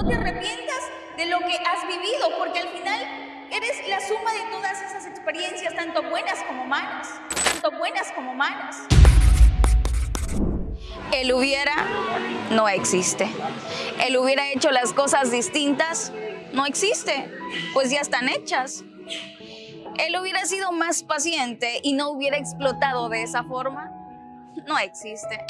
No te arrepientas de lo que has vivido, porque al final eres la suma de todas esas experiencias, tanto buenas como malas, tanto buenas como malas. El hubiera no existe. El hubiera hecho las cosas distintas no existe, pues ya están hechas. Él hubiera sido más paciente y no hubiera explotado de esa forma, no existe.